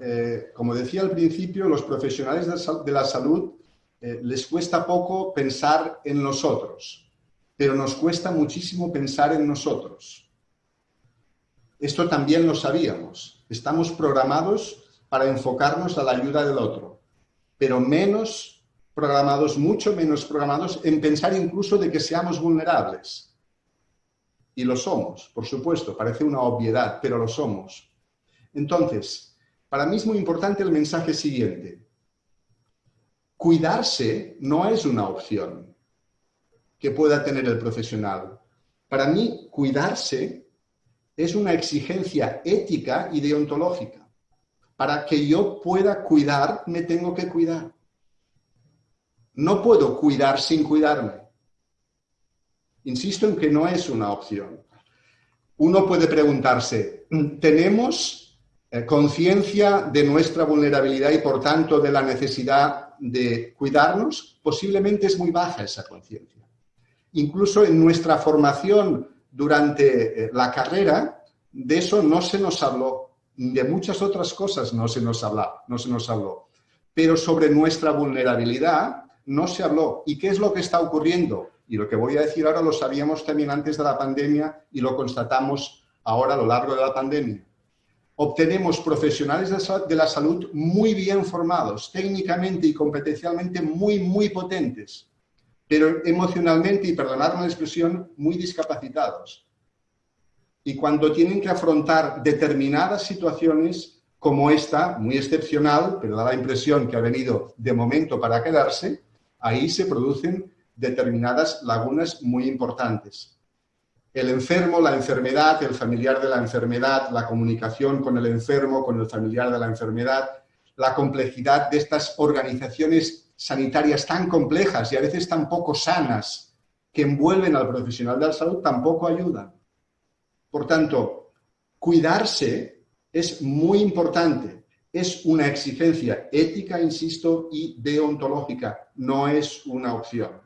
Eh, como decía al principio, los profesionales de la salud eh, les cuesta poco pensar en nosotros, pero nos cuesta muchísimo pensar en nosotros. Esto también lo sabíamos. Estamos programados para enfocarnos a la ayuda del otro, pero menos programados, mucho menos programados en pensar incluso de que seamos vulnerables. Y lo somos, por supuesto, parece una obviedad, pero lo somos. Entonces, para mí es muy importante el mensaje siguiente. Cuidarse no es una opción que pueda tener el profesional. Para mí, cuidarse es una exigencia ética y deontológica. Para que yo pueda cuidar, me tengo que cuidar. No puedo cuidar sin cuidarme. Insisto en que no es una opción. Uno puede preguntarse, ¿tenemos eh, conciencia de nuestra vulnerabilidad y por tanto de la necesidad de cuidarnos? Posiblemente es muy baja esa conciencia. Incluso en nuestra formación durante eh, la carrera, de eso no se nos habló. De muchas otras cosas no se nos habló, no se nos habló. Pero sobre nuestra vulnerabilidad no se habló. ¿Y qué es lo que está ocurriendo? Y lo que voy a decir ahora lo sabíamos también antes de la pandemia y lo constatamos ahora a lo largo de la pandemia. Obtenemos profesionales de la salud muy bien formados, técnicamente y competencialmente muy, muy potentes, pero emocionalmente, y perdonadme la expresión, muy discapacitados. Y cuando tienen que afrontar determinadas situaciones como esta, muy excepcional, pero da la impresión que ha venido de momento para quedarse, ahí se producen determinadas lagunas muy importantes. El enfermo, la enfermedad, el familiar de la enfermedad, la comunicación con el enfermo, con el familiar de la enfermedad, la complejidad de estas organizaciones sanitarias tan complejas y a veces tan poco sanas que envuelven al profesional de la salud tampoco ayudan. Por tanto, cuidarse es muy importante. Es una exigencia ética, insisto, y deontológica. No es una opción.